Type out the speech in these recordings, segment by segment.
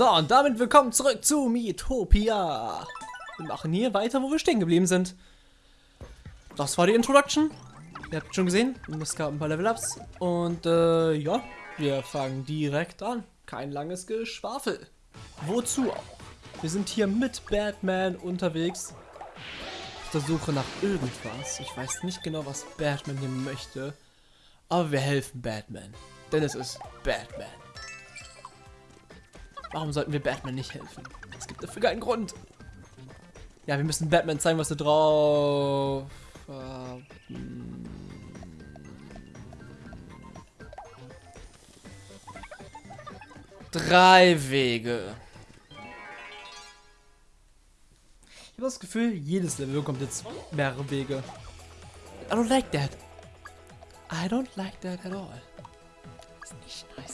So, und damit willkommen zurück zu Miitopia. Wir machen hier weiter, wo wir stehen geblieben sind. Das war die Introduction. Ihr habt schon gesehen, es gab ein paar Level-Ups. Und äh, ja, wir fangen direkt an. Kein langes Geschwafel. Wozu auch? Wir sind hier mit Batman unterwegs. Auf der Suche nach irgendwas. Ich weiß nicht genau, was Batman hier möchte. Aber wir helfen Batman. Denn es ist Batman. Warum sollten wir Batman nicht helfen? Es gibt dafür keinen Grund. Ja, wir müssen Batman zeigen, was er drauf... Äh, Drei Wege. Ich habe das Gefühl, jedes Level bekommt jetzt mehrere Wege. I don't like that. I don't like that at all. Das ist nicht nice.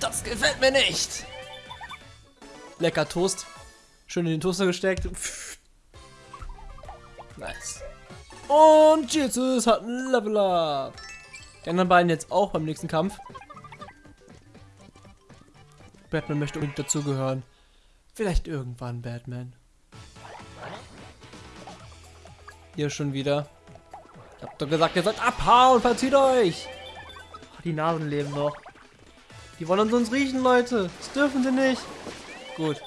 Das gefällt mir nicht. Lecker Toast. Schön in den Toaster gesteckt. Nice. Und Jesus hat ein Level Up. Die anderen beiden jetzt auch beim nächsten Kampf. Batman möchte unbedingt dazugehören. Vielleicht irgendwann Batman. Hier schon wieder. Ich hab doch gesagt, ihr sollt abhauen, verzieht euch. Die Nasen leben noch. Die wollen uns riechen, Leute. Das dürfen sie nicht. Gut.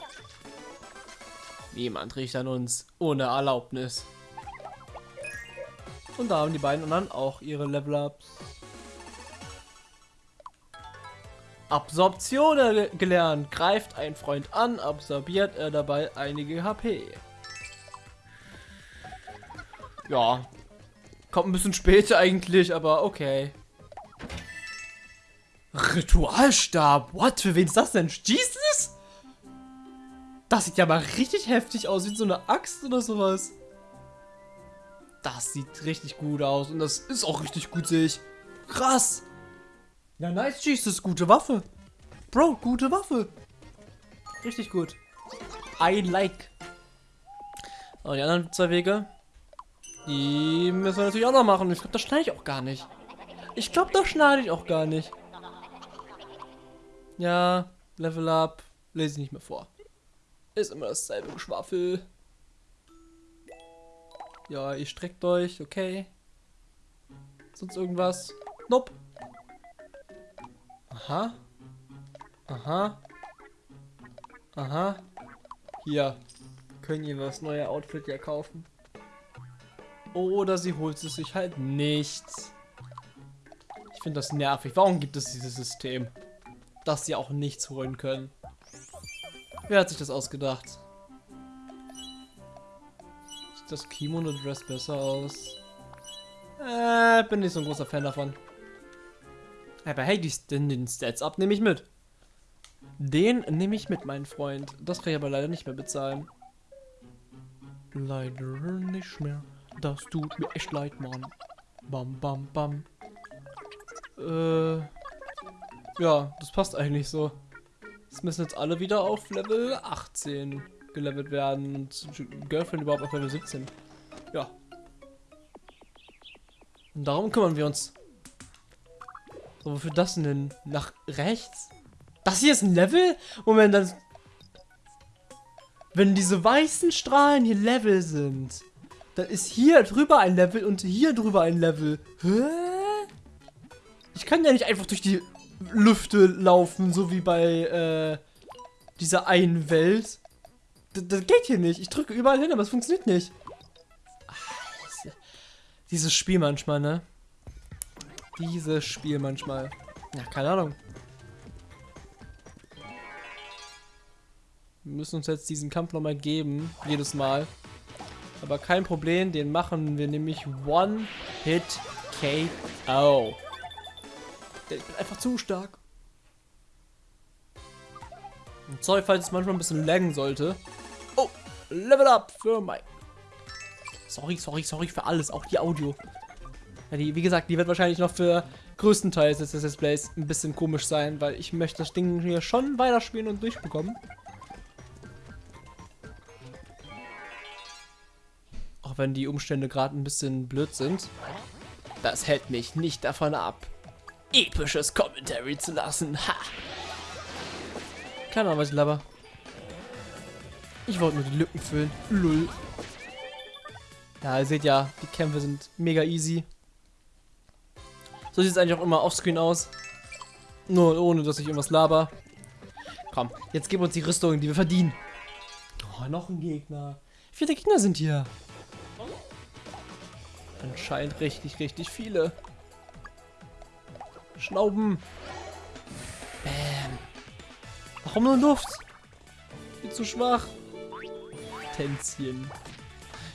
Niemand riecht an uns ohne Erlaubnis. Und da haben die beiden anderen auch ihre Level-Ups. Absorption gelernt. Greift ein Freund an, absorbiert er dabei einige HP. Ja. Kommt ein bisschen später eigentlich, aber okay. Ritualstab. What? Für wen ist das denn? Jesus? Das sieht ja mal richtig heftig aus, wie so eine Axt oder sowas. Das sieht richtig gut aus und das ist auch richtig gut, sehe ich. Krass. Ja, nice, Jesus. Gute Waffe. Bro, gute Waffe. Richtig gut. I like. Oh, die anderen zwei Wege. Die müssen wir natürlich auch noch machen. Ich glaube, das schneide ich auch gar nicht. Ich glaube, das schneide ich auch gar nicht. Ja, Level Up, lese ich nicht mehr vor. Ist immer dasselbe Geschwafel. Ja, ihr streckt euch, okay. Sonst irgendwas? Nope. Aha. Aha. Aha. Hier. Können ihr das neue Outfit ja kaufen. Oder sie holt es sich halt nicht. Ich finde das nervig. Warum gibt es dieses System? Dass sie auch nichts holen können. Wer hat sich das ausgedacht? Sieht das Kimono-Dress besser aus? Äh, bin nicht so ein großer Fan davon. Aber hey, die, den, den Stats ab nehme ich mit. Den nehme ich mit, mein Freund. Das kann ich aber leider nicht mehr bezahlen. Leider nicht mehr. Das tut mir echt leid, Mann. Bam, bam, bam. Äh... Ja, das passt eigentlich so. Es müssen jetzt alle wieder auf Level 18 gelevelt werden und Girlfriend überhaupt auf Level 17. Ja. Und darum kümmern wir uns. So, wofür das denn? Nach rechts? Das hier ist ein Level? Moment, dann... Wenn diese weißen Strahlen hier Level sind, dann ist hier drüber ein Level und hier drüber ein Level. Hä? Ich kann ja nicht einfach durch die Lüfte laufen, so wie bei äh, dieser einen Welt. Das, das, geht hier nicht. Ich drücke überall hin, aber es funktioniert nicht. Ach, dieses Spiel manchmal, ne? Dieses Spiel manchmal. Ja, keine Ahnung. Wir müssen uns jetzt diesen Kampf nochmal geben. Jedes Mal. Aber kein Problem, den machen wir nämlich One-Hit-KO. Ich bin einfach zu stark. Und sorry, falls es manchmal ein bisschen laggen sollte. Oh, Level Up für Mike. Sorry, sorry, sorry für alles, auch die Audio. Ja, die, wie gesagt, die wird wahrscheinlich noch für größtenteils des Displays ein bisschen komisch sein, weil ich möchte das Ding hier schon weiterspielen und durchbekommen. Auch wenn die Umstände gerade ein bisschen blöd sind. Das hält mich nicht davon ab episches Commentary zu lassen. Ha! Keine Ahnung, was ich laber. Ich wollte nur die Lücken füllen. Lull. Ja, ihr seht ja, die Kämpfe sind mega easy. So sieht es eigentlich auch immer offscreen aus. Nur ohne, dass ich irgendwas laber. Komm, jetzt gib uns die Rüstung, die wir verdienen. Oh, noch ein Gegner. Wie viele Gegner sind hier? Anscheinend richtig, richtig viele. Schnauben. Bam. Warum nur Luft? Viel zu schwach. Tänzchen.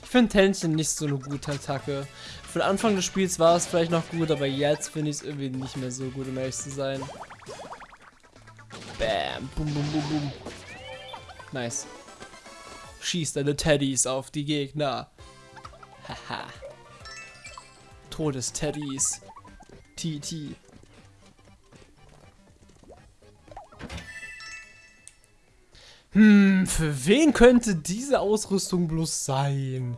Ich finde Tänzchen nicht so eine gute Attacke. Für den Anfang des Spiels war es vielleicht noch gut, aber jetzt finde ich es irgendwie nicht mehr so gut, um ehrlich zu sein. Bam. Bum, bum, bum, bum. Nice. Schieß deine Teddys auf die Gegner. Haha. Todes-Teddys. TT. Hm, für wen könnte diese Ausrüstung bloß sein?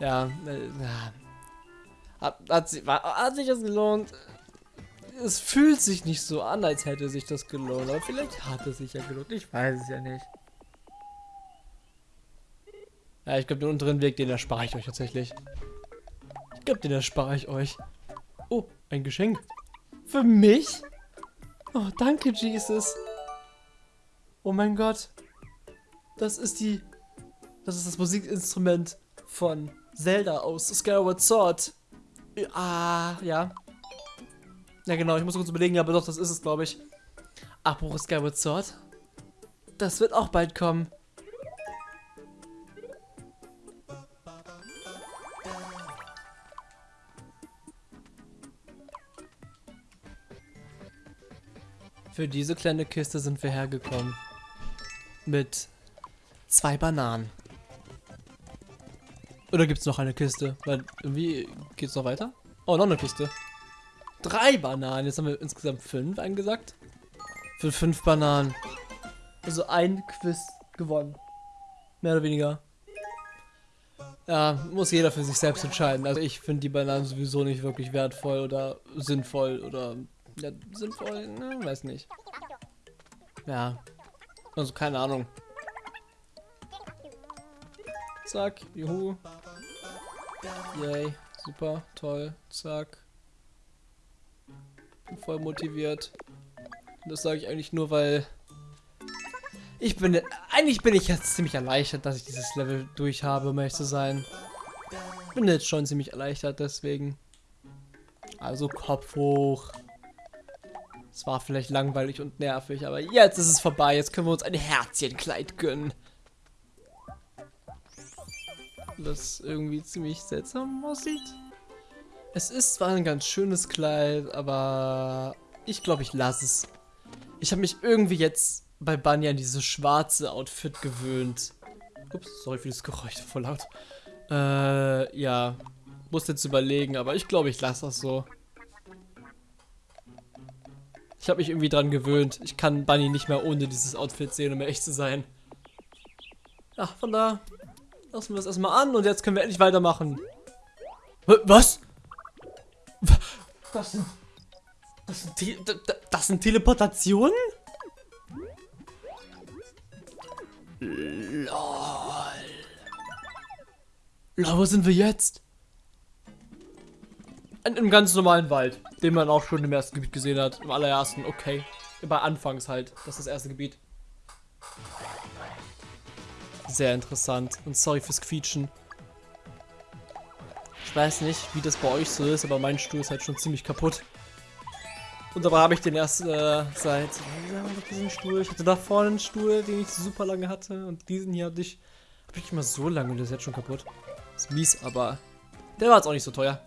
Ja, äh. Hat, hat, hat sich das gelohnt? Es fühlt sich nicht so an, als hätte sich das gelohnt. Aber vielleicht hat es sich ja gelohnt. Ich weiß es ja nicht. Ja, ich glaube, den unteren Weg, den erspare ich euch tatsächlich. Ich glaube, den erspare ich euch. Oh, ein Geschenk. Für mich? Oh, danke, Jesus. Oh mein Gott. Das ist die... Das ist das Musikinstrument von Zelda aus Skyward Sword. Ah, ja. Ja genau, ich muss kurz überlegen, aber doch, das ist es, glaube ich. Apropos Skyward Sword. Das wird auch bald kommen. Für diese kleine Kiste sind wir hergekommen mit zwei Bananen. Oder gibt es noch eine Kiste? Weil irgendwie geht es noch weiter? Oh, noch eine Kiste. Drei Bananen. Jetzt haben wir insgesamt fünf angesagt. Für fünf Bananen. Also ein Quiz gewonnen. Mehr oder weniger. Ja, muss jeder für sich selbst entscheiden. Also ich finde die Bananen sowieso nicht wirklich wertvoll oder sinnvoll oder ja, sinnvoll, ne, weiß nicht. Ja, also keine Ahnung. Zack, juhu. Yay, super, toll, zack. Bin voll motiviert. Das sage ich eigentlich nur, weil ich bin, eigentlich bin ich jetzt ziemlich erleichtert, dass ich dieses Level durch habe, um ehrlich zu sein. Bin jetzt schon ziemlich erleichtert, deswegen. Also Kopf hoch. Es war vielleicht langweilig und nervig, aber jetzt ist es vorbei. Jetzt können wir uns ein Herzchenkleid gönnen. Das irgendwie ziemlich seltsam aussieht. Es ist zwar ein ganz schönes Kleid, aber ich glaube, ich lasse es. Ich habe mich irgendwie jetzt bei Bunny an dieses schwarze Outfit gewöhnt. Ups, sorry für das Geräusch, voll laut. Äh, ja. Muss jetzt überlegen, aber ich glaube, ich lasse das so. Ich habe mich irgendwie dran gewöhnt. Ich kann Bunny nicht mehr ohne dieses Outfit sehen, um echt zu sein. Ja, von da lassen wir es erstmal an und jetzt können wir endlich weitermachen. Was? Das sind, das sind, Te das sind Teleportationen? LOL. LOL, wo sind wir jetzt? In einem ganz normalen Wald, den man auch schon im ersten Gebiet gesehen hat. Im allerersten, okay. Bei Anfangs halt. Das ist das erste Gebiet. Sehr interessant. Und sorry fürs Quietschen. Ich weiß nicht, wie das bei euch so ist, aber mein Stuhl ist halt schon ziemlich kaputt. Und dabei habe ich den erst äh, seit diesen Stuhl. Ich hatte da vorne einen Stuhl, den ich super lange hatte. Und diesen hier hatte ich. Habe ich immer so lange und der ist jetzt schon kaputt. Ist mies, aber der war jetzt auch nicht so teuer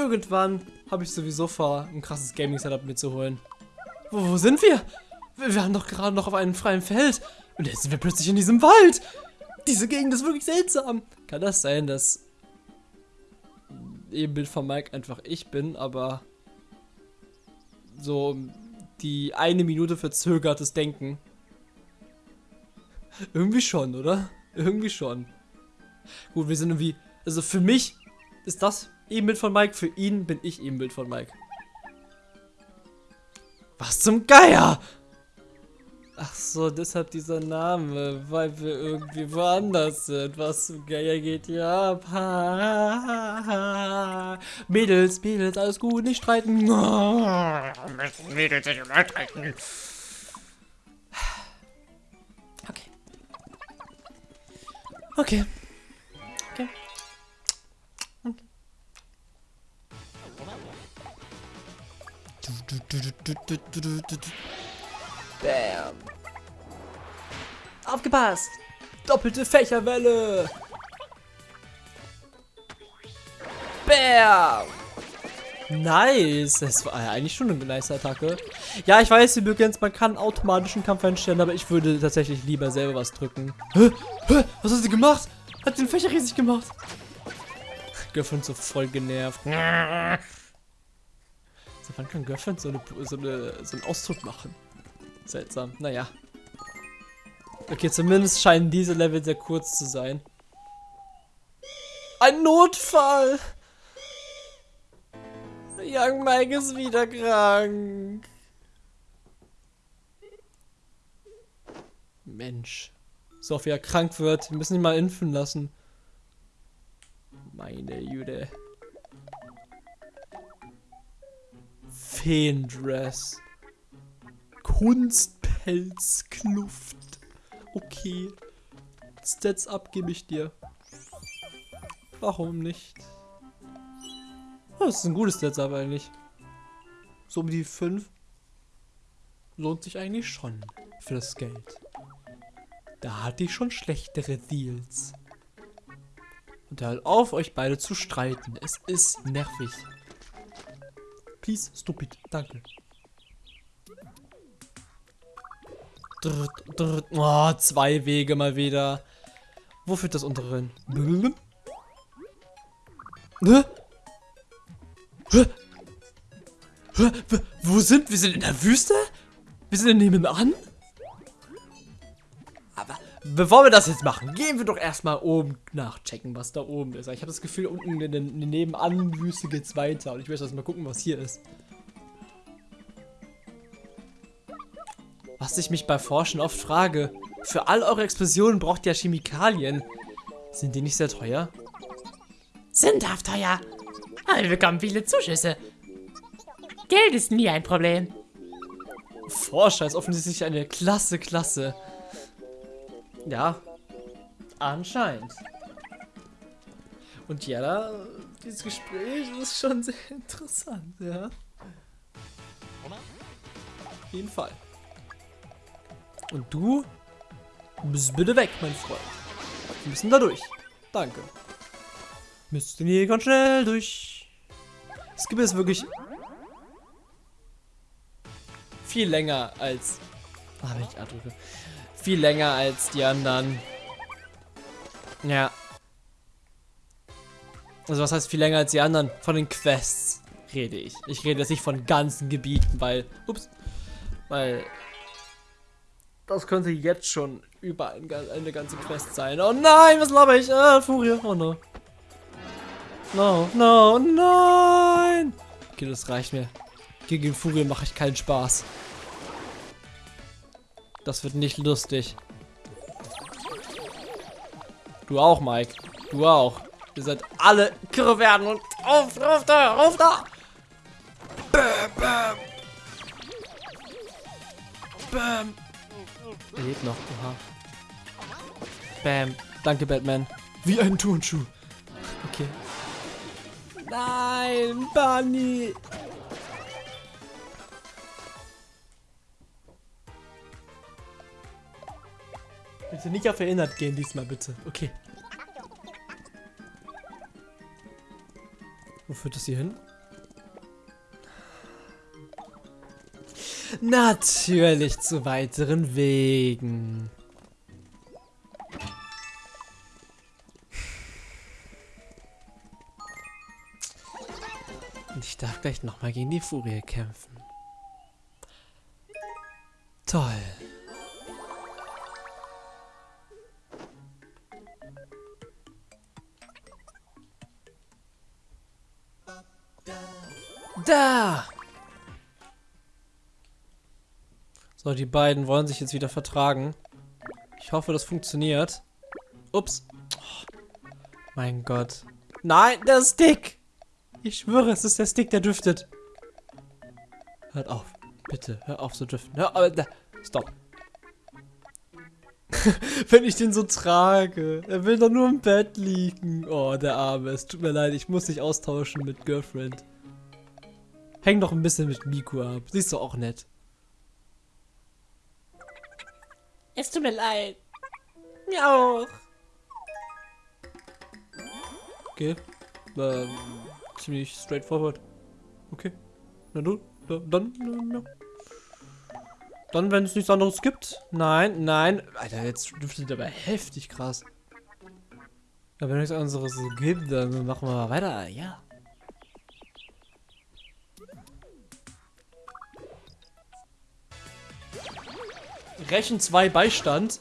irgendwann habe ich sowieso vor, ein krasses Gaming-Setup mitzuholen. Wo, wo sind wir? Wir waren doch gerade noch auf einem freien Feld. Und jetzt sind wir plötzlich in diesem Wald. Diese Gegend ist wirklich seltsam. Kann das sein, dass Ebenbild von Mike einfach ich bin, aber so die eine Minute verzögertes Denken. Irgendwie schon, oder? Irgendwie schon. Gut, wir sind irgendwie, also für mich ist das Ebenbild von Mike. Für ihn bin ich Ebenbild von Mike. Was zum Geier? Ach so, deshalb dieser Name, weil wir irgendwie woanders sind. Was zum Geier geht hier ab? Ha. Mädels, Mädels, alles gut, nicht streiten. Mädels, nicht streiten. Okay. Okay. Bam. Aufgepasst! Doppelte Fächerwelle! Bam! Nice! Das war ja eigentlich schon eine nice Attacke. Ja, ich weiß übrigens, man kann automatischen Kampf einstellen, aber ich würde tatsächlich lieber selber was drücken. Hä? Hä? Was hat sie gemacht? Hat den Fächer riesig gemacht? Göffen so voll genervt. So, wann kann Göffen so, eine, so, eine, so einen Ausdruck machen? Seltsam. Naja. Okay, zumindest scheinen diese Level sehr kurz zu sein. Ein Notfall! Young Mike ist wieder krank. Mensch. So wie er krank wird. Wir müssen ihn mal impfen lassen. Meine Jüde. Feendress. Kunstpelzkluft. Okay. Stats up gebe ich dir. Warum nicht? Das ist ein gutes Stats up eigentlich. So um die 5. Lohnt sich eigentlich schon für das Geld. Da hatte ich schon schlechtere Deals. Und hört auf, euch beide zu streiten. Es ist nervig. Please, stupid. Danke. Drrrt, drrrt. Oh, zwei Wege mal wieder. Wo führt das untere hin? Hä? Hä? Hä? Wo sind wir? sind in der Wüste? Wir sind nebenan? Bevor wir das jetzt machen, gehen wir doch erstmal oben nachchecken, was da oben ist. Ich habe das Gefühl, unten in der Nebenan-Wüste geht es weiter. Und ich möchte erst mal gucken, was hier ist. Was ich mich bei Forschen oft frage. Für all eure Explosionen braucht ihr Chemikalien. Sind die nicht sehr teuer? Sündhaft teuer. Aber wir bekommen viele Zuschüsse. Geld ist nie ein Problem. Forscher ist offensichtlich eine klasse Klasse. Ja, anscheinend. Und ja, dieses Gespräch ist schon sehr interessant, ja. Auf jeden Fall. Und du bist bitte weg, mein Freund. Wir müssen da durch. Danke. Müssten hier ganz schnell durch. Es gibt jetzt wirklich viel länger als. Ah, wenn ich A drücke. Viel länger als die anderen. Ja. Also was heißt viel länger als die anderen? Von den Quests rede ich. Ich rede jetzt nicht von ganzen Gebieten, weil. Ups. Weil das könnte jetzt schon über ein, eine ganze Quest sein. Oh nein, was laber ich? Ah, Furie. Oh no. No, no, nein. Okay, das reicht mir. Gegen Furie mache ich keinen Spaß. Das wird nicht lustig. Du auch, Mike. Du auch. Ihr seid alle kirre werden und auf, auf da, auf da. Bam, bam. Bam. Er lebt noch. Oha. Bam. Danke, Batman. Wie ein Turnschuh. Okay. Nein, Bunny. Bitte nicht auf erinnert gehen diesmal, bitte. Okay. Wo führt das hier hin? Natürlich zu weiteren Wegen. Und ich darf gleich nochmal gegen die Furie kämpfen. Toll. Da! So, die beiden wollen sich jetzt wieder vertragen. Ich hoffe, das funktioniert. Ups. Oh, mein Gott. Nein, der Stick! Ich schwöre, es ist der Stick, der düftet. Hört auf. Bitte, hör auf zu driften. Hör, äh, stop. Wenn ich den so trage. Er will doch nur im Bett liegen. Oh, der Arme. Es tut mir leid, ich muss dich austauschen mit Girlfriend. Häng doch ein bisschen mit Miku ab. Siehst du auch nett. Es tut mir leid. Mir auch. Okay. Ähm, ziemlich straightforward. Okay. Na du, dann, dann, ja. Dann, wenn es nichts anderes gibt. Nein, nein. Alter, jetzt dürfte aber heftig krass. Ja, wenn es nichts anderes gibt, dann machen wir mal weiter. Ja. Rechen 2 Beistand.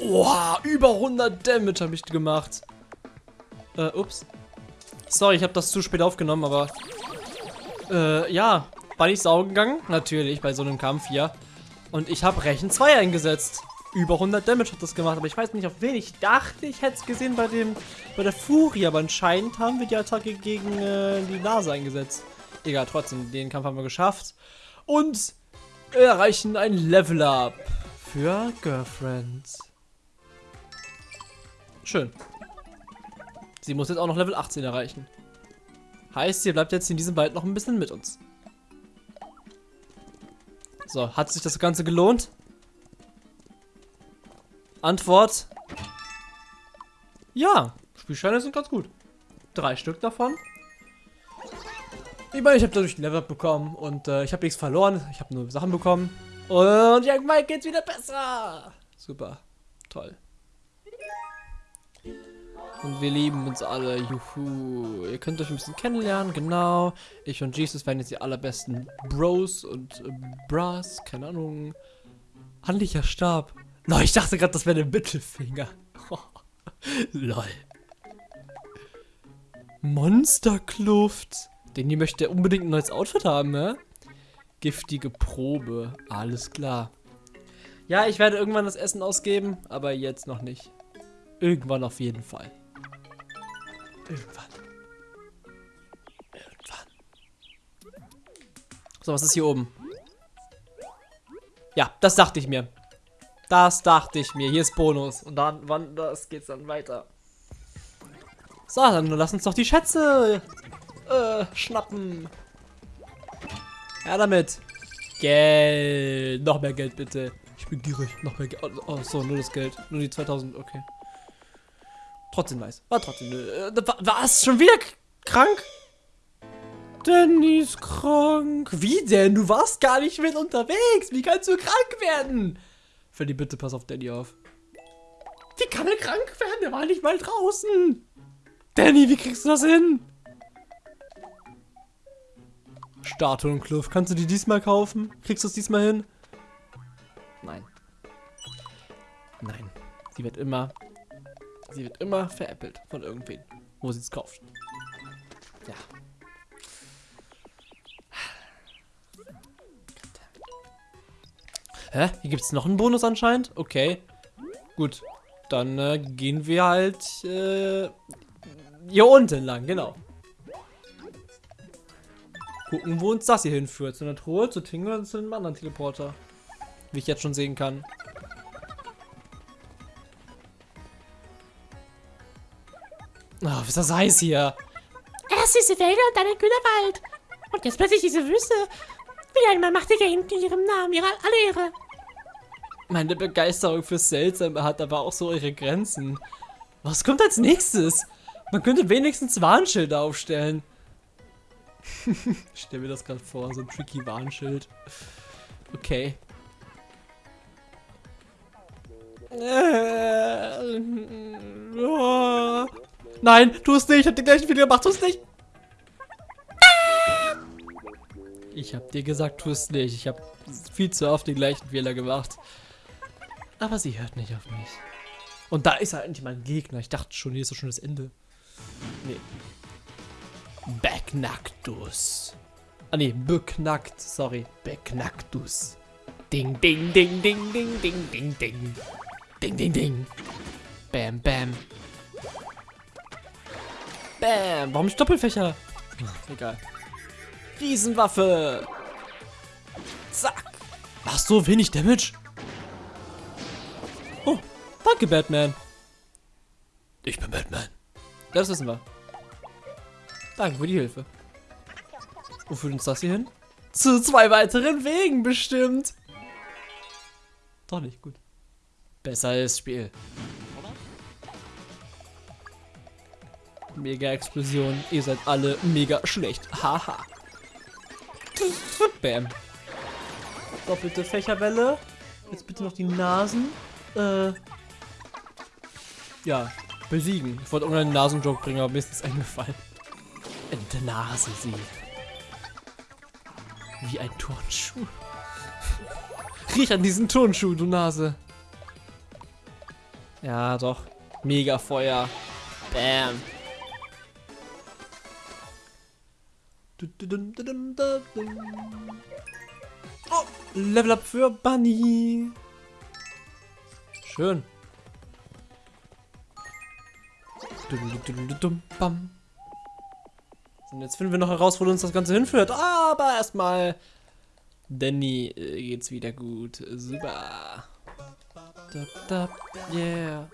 Oha, über 100 Damage habe ich gemacht. Äh, ups. Sorry, ich habe das zu spät aufgenommen, aber... Äh, ja. War ich saugen gegangen? Natürlich, bei so einem Kampf hier. Und ich habe Rechen 2 eingesetzt. Über 100 Damage hat das gemacht, aber ich weiß nicht auf wen. Ich dachte, ich hätte es gesehen bei dem bei der Furie, aber anscheinend haben wir die Attacke gegen äh, die Nase eingesetzt. Egal, trotzdem, den Kampf haben wir geschafft. Und erreichen ein Level Up für Girlfriends. Schön. Sie muss jetzt auch noch Level 18 erreichen. Heißt, sie bleibt jetzt in diesem Wald noch ein bisschen mit uns. So, hat sich das Ganze gelohnt? Antwort. Ja, Spielscheine sind ganz gut. Drei Stück davon. Ich meine, ich habe dadurch ein Level bekommen und äh, ich habe nichts verloren. Ich habe nur Sachen bekommen. Und irgendwann geht's wieder besser. Super. Toll. Und wir lieben uns alle. Juhu. Ihr könnt euch ein bisschen kennenlernen, genau. Ich und Jesus werden jetzt die allerbesten Bros und äh, Bras. Keine Ahnung. Handlicher Stab. No, ich dachte gerade, das wäre der Mittelfinger. Lol. Monsterkluft. Den hier möchte unbedingt ein neues Outfit haben, ne? Giftige Probe. Alles klar. Ja, ich werde irgendwann das Essen ausgeben, aber jetzt noch nicht. Irgendwann auf jeden Fall. Irgendwann. Irgendwann. So, was ist hier oben? Ja, das dachte ich mir. Das dachte ich mir. Hier ist Bonus. Und dann, wann, das geht's dann weiter. So, dann lass uns doch die Schätze äh, schnappen. Ja, damit. Geld. Noch mehr Geld, bitte. Ich bin gierig. Noch mehr Geld. Oh, oh, so, nur das Geld. Nur die 2000. Okay. Trotzdem nice. War trotzdem. Äh, was? Schon wieder krank? Danny ist krank. Wie denn? Du warst gar nicht mit unterwegs. Wie kannst du krank werden? Freddy, bitte pass auf Danny auf. Wie kann er krank werden? Der war nicht mal draußen. Danny, wie kriegst du das hin? Statuenkluft. Kannst du die diesmal kaufen? Kriegst du es diesmal hin? Nein. Nein. Sie wird immer Sie wird immer veräppelt von irgendwen, wo sie es kauft. Ja. Hä? Hier gibt es noch einen Bonus anscheinend? Okay. Gut. Dann äh, gehen wir halt äh, hier unten lang, genau. Gucken, wo uns das hier hinführt. Zu einer Truhe, zu Tingle und zu einem anderen Teleporter. Wie ich jetzt schon sehen kann. Oh, ist das heiß hier. Erst diese Wälder und dann ein kühler Wald. Und jetzt plötzlich diese Wüste. Wieder einmal macht ihr hinten ihrem Namen ihre alle Ehre. Meine Begeisterung für Seltsame hat aber auch so ihre Grenzen. Was kommt als nächstes? Man könnte wenigstens Warnschilder aufstellen. ich stell mir das gerade vor, so ein tricky Warnschild. Okay. Äh, oh. Nein, tu es nicht. Ich hab den gleichen Fehler gemacht. Tu es nicht. Ich hab dir gesagt, tu es nicht. Ich hab viel zu oft den gleichen Fehler gemacht. Aber sie hört nicht auf mich. Und da ist er endlich mein Gegner. Ich dachte schon, hier ist doch schon das Ende. Nee. Beknacktus. Ah nee, beknackt. Sorry. Beknacktus. Ding, ding, ding, ding, ding, ding, ding, ding. Ding, ding, ding. Bam, bam. Bam. Warum Doppelfächer? Ach, egal. Riesenwaffe. Zack. Ach so, wenig Damage. Oh, danke, Batman. Ich bin Batman. Das wissen wir. Danke für die Hilfe. Wo führt uns das hier hin? Zu zwei weiteren Wegen bestimmt. Doch nicht gut. Besser ist Spiel. Mega Explosion. Ihr seid alle mega schlecht. Haha. Bam. Doppelte Fächerwelle. Jetzt bitte noch die Nasen. Äh. Ja, besiegen. Ich wollte irgendeinen Nasenjoke bringen, aber mir ist das eingefallen. In der Nase sie. Wie ein Turnschuh. Riech an diesen Turnschuh, du Nase. Ja, doch. Mega Feuer. Bam. Oh, Level Up für Bunny. Schön. Und jetzt finden wir noch heraus, wo uns das Ganze hinführt. Aber erstmal, Danny äh, geht's wieder gut. Super. Da, da, yeah.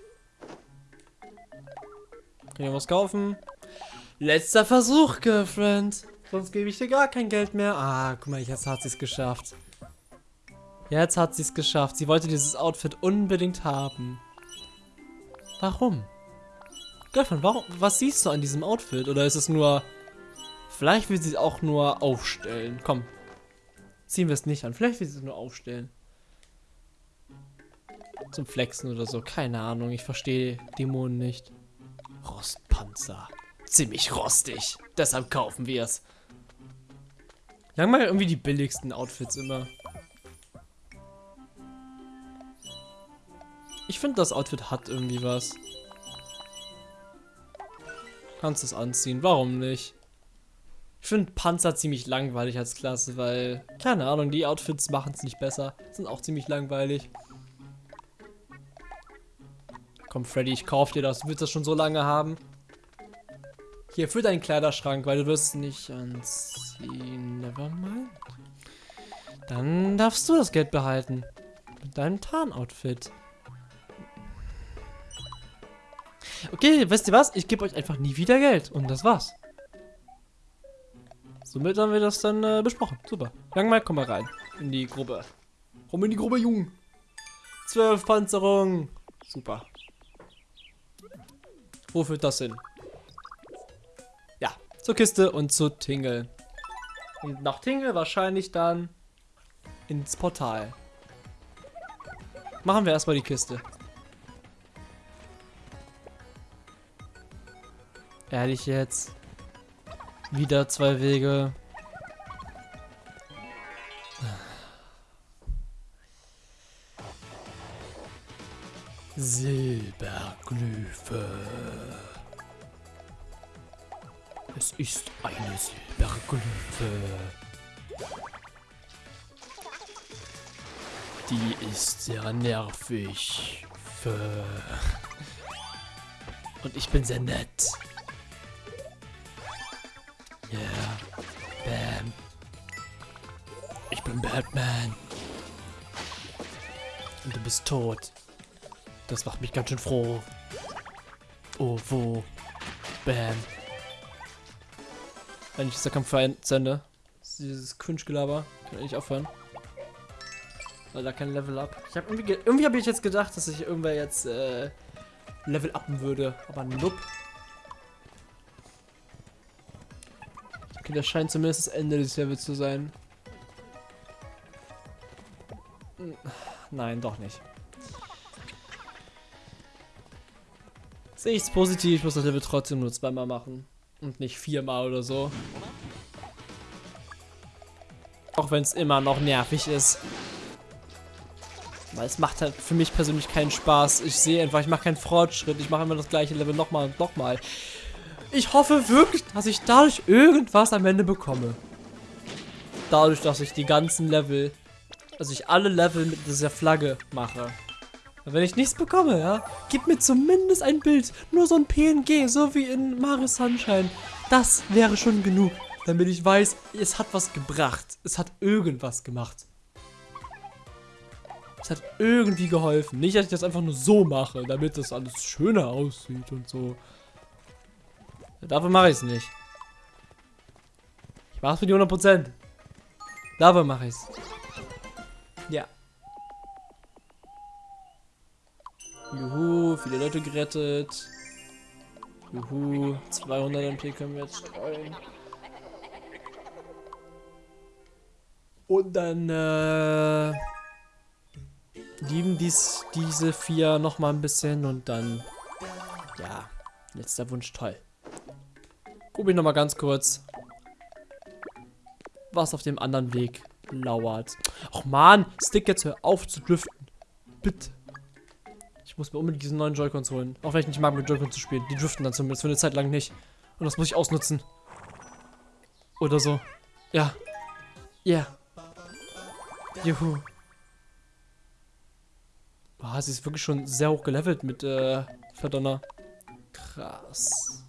Kann ich was kaufen? Letzter Versuch, Girlfriend. Sonst gebe ich dir gar kein Geld mehr. Ah, guck mal, jetzt hat sie es geschafft. Jetzt hat sie es geschafft. Sie wollte dieses Outfit unbedingt haben. Warum? Girlfriend, warum, was siehst du an diesem Outfit? Oder ist es nur... Vielleicht will sie es auch nur aufstellen. Komm. Ziehen wir es nicht an. Vielleicht will sie es nur aufstellen. Zum Flexen oder so. Keine Ahnung. Ich verstehe Dämonen nicht. Rostpanzer. Ziemlich rostig. Deshalb kaufen wir es. Lang mal irgendwie die billigsten Outfits immer. Ich finde, das Outfit hat irgendwie was. Kannst es anziehen. Warum nicht? Ich finde Panzer ziemlich langweilig als Klasse, weil, keine Ahnung, die Outfits machen es nicht besser. Sind auch ziemlich langweilig. Komm, Freddy, ich kauf dir das. Du willst das schon so lange haben. Hier, für deinen Kleiderschrank, weil du wirst es nicht anziehen. Dann darfst du das Geld behalten. Mit deinem Tarnoutfit. Okay, wisst ihr was? Ich gebe euch einfach nie wieder Geld. Und das war's. Somit haben wir das dann äh, besprochen. Super. Langmal, komm mal rein. In die Gruppe. Komm in die Gruppe, Jung. Zwölf Panzerung. Super. Wo führt das hin? Ja, zur Kiste und zu Tingle. Und nach Tingle wahrscheinlich dann ins Portal. Machen wir erstmal die Kiste. Ehrlich jetzt. Wieder zwei Wege. Silberglyphe. Es ist eine Silberglyphe. Die ist sehr nervig. Und ich bin sehr nett. Yeah. Bam. Ich bin Batman. Und du bist tot. Das macht mich ganz schön froh. Oh, wo? Bam. Wenn ich dieser Kampf zu Ende. Dieses Quinch-Gelaber. Kann ich aufhören. Weil da kein Level up. Ich hab irgendwie, irgendwie habe ich jetzt gedacht, dass ich irgendwer jetzt äh, Level upen würde. Aber nope. Okay, das scheint zumindest das Ende des Levels zu sein. Nein, doch nicht. Sehe ich es positiv, ich muss das Level trotzdem nur zweimal machen. Und nicht viermal oder so. Auch wenn es immer noch nervig ist. Weil es macht halt für mich persönlich keinen Spaß. Ich sehe einfach, ich mache keinen Fortschritt. Ich mache immer das gleiche Level nochmal und nochmal. Ich hoffe wirklich, dass ich dadurch irgendwas am Ende bekomme. Dadurch, dass ich die ganzen Level Also ich alle Level mit dieser Flagge mache. Wenn ich nichts bekomme, ja, gib mir zumindest ein Bild. Nur so ein PNG, so wie in Mario Sunshine. Das wäre schon genug, damit ich weiß, es hat was gebracht. Es hat irgendwas gemacht. Es hat irgendwie geholfen. Nicht, dass ich das einfach nur so mache, damit das alles schöner aussieht und so. Dafür mache ich es nicht. Ich mache es für die 100%. Dafür mache ich es. Ja. Juhu, viele Leute gerettet. Juhu, 200 MP können wir jetzt streuen. Und dann, äh, lieben dies, diese vier noch mal ein bisschen und dann, ja, letzter Wunsch, toll. Guck ich noch mal ganz kurz, was auf dem anderen Weg lauert. Ach man, Stick jetzt hör auf zu driften. Bitte. Ich muss mir unbedingt diesen neuen Joy-Cons holen. Auch wenn ich nicht mag, mit Joy-Cons zu spielen. Die driften dann zumindest für eine Zeit lang nicht. Und das muss ich ausnutzen. Oder so. Ja. Ja. Yeah. Juhu. Boah, sie ist wirklich schon sehr hoch gelevelt mit äh, Verdonner. Krass.